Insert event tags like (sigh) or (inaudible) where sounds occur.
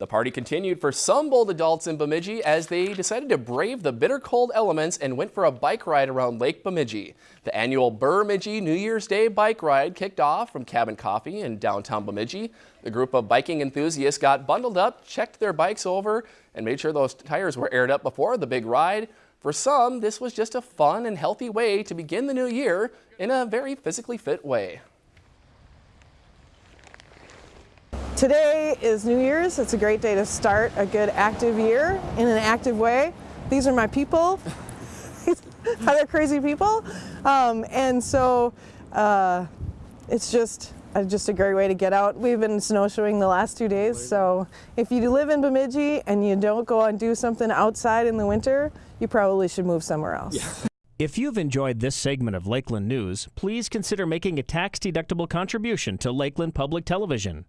The party continued for some bold adults in Bemidji as they decided to brave the bitter cold elements and went for a bike ride around Lake Bemidji. The annual Bemidji New Year's Day bike ride kicked off from Cabin Coffee in downtown Bemidji. The group of biking enthusiasts got bundled up, checked their bikes over, and made sure those tires were aired up before the big ride. For some, this was just a fun and healthy way to begin the new year in a very physically fit way. Today is New Year's. It's a great day to start a good active year in an active way. These are my people, (laughs) other crazy people. Um, and so uh, it's just uh, just a great way to get out. We've been snowshoeing the last two days, so if you live in Bemidji and you don't go and do something outside in the winter, you probably should move somewhere else. Yeah. If you've enjoyed this segment of Lakeland News, please consider making a tax-deductible contribution to Lakeland Public Television.